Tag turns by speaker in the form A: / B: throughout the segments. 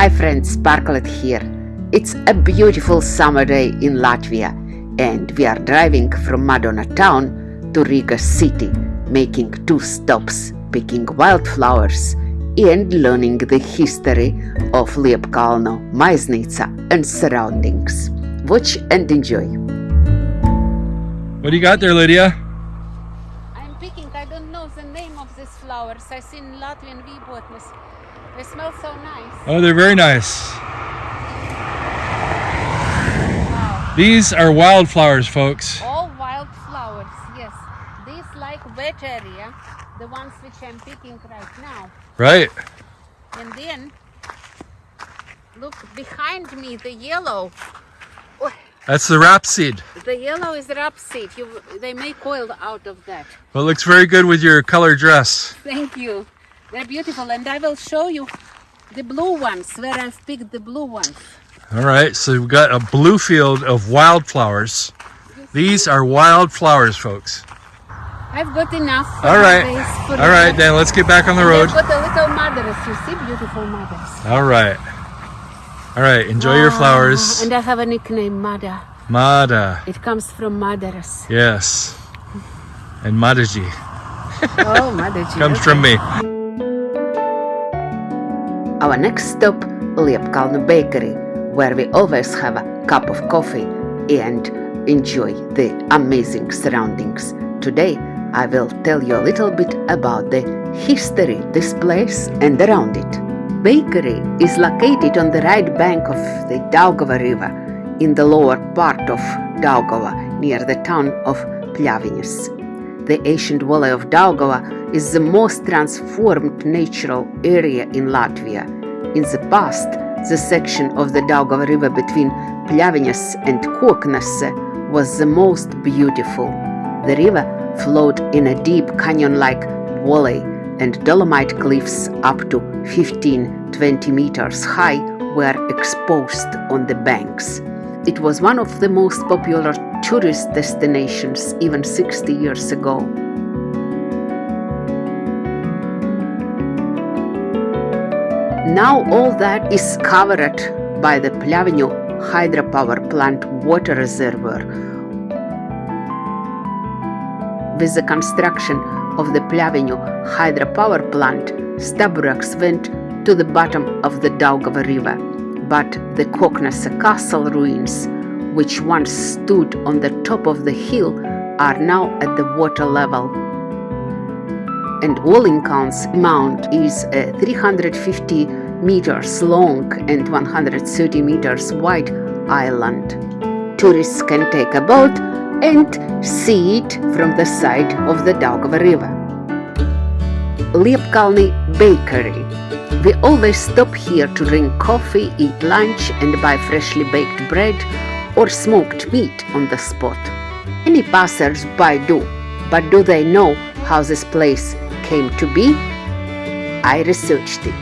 A: Hi friends, Sparklet here. It's a beautiful summer day in Latvia and we are driving from Madona town to Riga city, making two stops, picking wildflowers and learning the history of Liepkalnu, Maiznica and surroundings. Watch and enjoy.
B: What do you got there, Lydia?
A: I'm picking, I don't know the name of these flowers. I see in Latvian Vībotnes. They smell so nice.
B: Oh, they're very nice.
A: Wow.
B: These are wildflowers, folks.
A: All wildflowers, yes. These like wet area, the ones which I'm picking right now.
B: Right.
A: And then, look behind me, the yellow. Oh,
B: That's the rapeseed.
A: The yellow is rapeseed. You, they make oil out of that.
B: Well, it looks very good with your color dress.
A: Thank you. They're beautiful, and I will show you the blue ones where I've picked the blue ones.
B: All right, so we've got a blue field of wildflowers. These are wildflowers, folks.
A: I've got enough.
B: All right.
A: my face for
B: All right, then let's get back on the
A: And
B: road.
A: I've got the little mothers. You see, beautiful mothers.
B: All right. All right, enjoy your
A: Ah,
B: flowers.
A: And I have a nickname, Mada.
B: Mada.
A: It comes from mothers.
B: Yes. And Madaji
A: oh, Mother.
B: comes from me.
A: Our next stop, Liepkalnu Bakery, where we always have a cup of coffee and enjoy the amazing surroundings. Today, I will tell you a little bit about the history this place and around it. Bakery is located on the right bank of the Daugava River in the lower part of Daugava near the town of Pļaviņas. The ancient valley of Daugava is the most transformed natural area in Latvia. In the past, the section of the Daugava River between Pļaviņas and Koknese was the most beautiful. The river flowed in a deep canyon-like valley and dolomite cliffs up to 15-20 meters high were exposed on the banks. It was one of the most popular tourist destinations even 60 years ago. Now all that is covered by the Pļaviņu hydropower plant water reservoir. With the construction of the Pļaviņu hydropower plant, Staburags went to the bottom of the Daugava River, but the Koknese castle ruins, which once stood on the top of the hill, are now at the water level. And Wallinghams Mount is uh, a 350 meters long and 130 meters wide island. Tourists can take a boat and see it from the side of the Daugava River. Liepkalni Bakery. We always stop here to drink coffee, eat lunch, and buy freshly baked bread or smoked meat on the spot. Many passers-by do, but do they know how this place came to be? I researched it.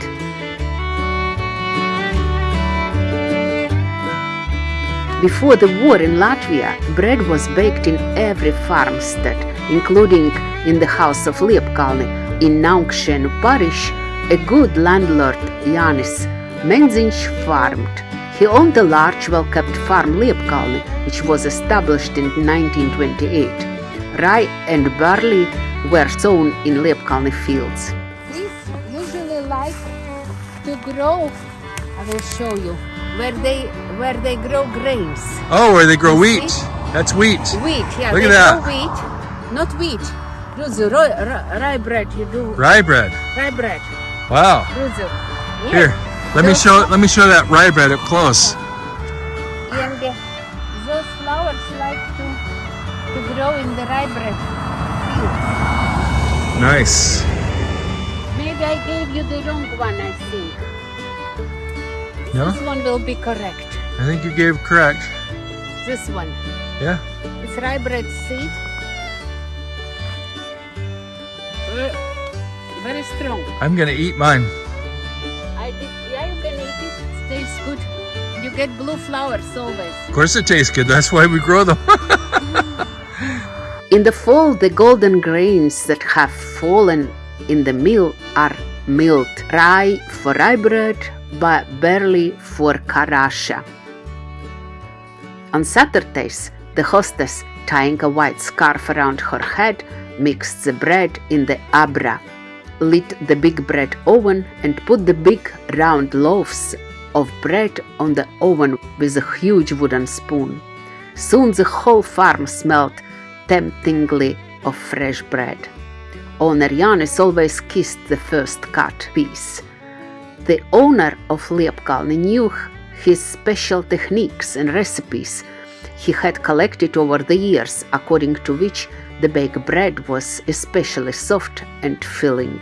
A: Before the war in Latvia, bread was baked in every farmstead, including in the house of Liepkalni in Naukšēnu parish. A good landlord, Jānis Menziņš, farmed. He owned a large, well-kept farm Liepkalni, which was established in 1928. Rye and barley were sown in Liepkalni fields. These usually like to grow. I will show you where they where they grow grains.
B: Oh, where they grow
A: You
B: wheat.
A: see?
B: That's wheat.
A: Wheat, yeah.
B: Look
A: they
B: at that.
A: grow wheat, not wheat. Rye, rye, rye bread. You do
B: Rye bread.
A: rye bread.
B: Wow.
A: Yes.
B: Here, let me show let me show that rye bread up close.
A: And uh, those flowers like to to grow in the rye bread fields.
B: Nice.
A: Maybe I gave you the wrong one. I think
B: No?
A: this one will be correct.
B: I think you gave correct.
A: This one.
B: Yeah.
A: It's rye bread seed. Very strong.
B: I'm gonna eat mine.
A: I did. Yeah, you can eat it. It tastes good. You get blue flowers always.
B: Of course it tastes good. That's why we grow them.
A: In the fall, the golden grains that have fallen in the mill are milled. Rye for rye bread, but barley for Karasha. On Saturdays, the hostess, tying a white scarf around her head, mixed the bread in the abra, lit the big bread oven, and put the big round loaves of bread on the oven with a huge wooden spoon. Soon the whole farm smelled temptingly of fresh bread. Owner Janis always kissed the first cut piece. The owner of Liepkalni knew his special techniques and recipes he had collected over the years, according to which the baked bread was especially soft and filling.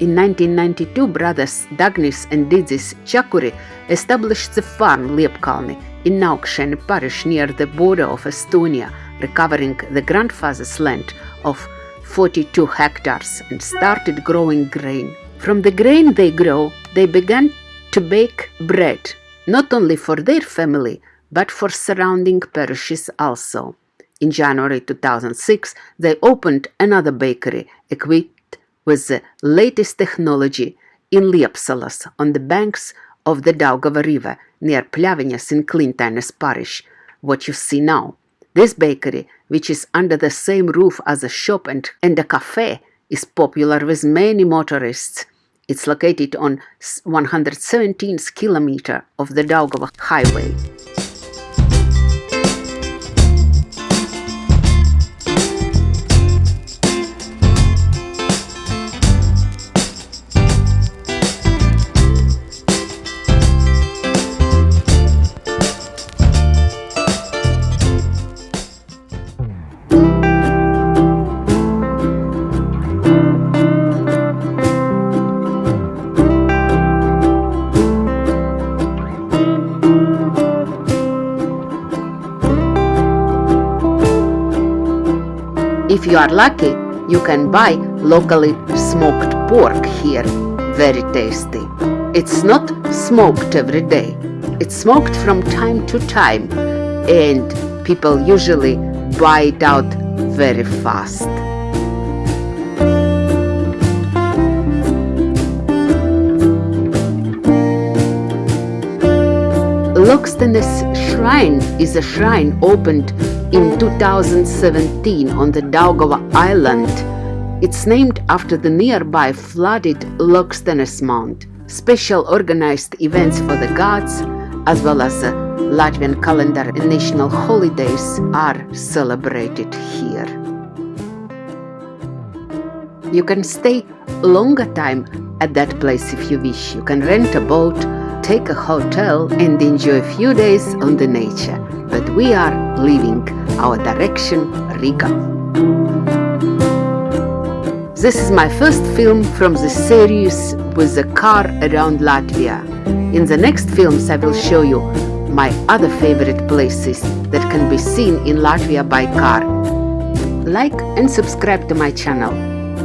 A: In 1992, brothers Dagnis and Didis Chakuri established the farm Liepkalni in Naukšēni parish near the border of Estonia, recovering the grandfather's land of 42 hectares and started growing grain. From the grain they grow, they began to bake bread, not only for their family, but for surrounding parishes also. In January 2006, they opened another bakery equipped with the latest technology in Liepsalas on the banks of the Daugava River near Pļaviņas in Klintaines parish, what you see now. This bakery, which is under the same roof as a shop and, and a cafe, is popular with many motorists. It's located on 117th kilometer of the Daugava highway. You are lucky, you can buy locally smoked pork here. Very tasty. It's not smoked every day. It's smoked from time to time and people usually buy it out very fast. Lokstenes Shrine is a shrine opened in 2017 on the Daugava Island. It's named after the nearby flooded Lokstenes Mount. Special organized events for the gods, as well as the Latvian calendar and national holidays, are celebrated here. You can stay longer time at that place if you wish. You can rent a boat, take a hotel, and enjoy a few days on the nature. We are leaving our direction Riga. This is my first film from the series with the car around Latvia. In the next films I will show you my other favorite places that can be seen in Latvia by car. Like and subscribe to my channel.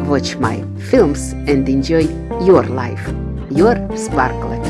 A: Watch my films and enjoy your life. Your Sparklet.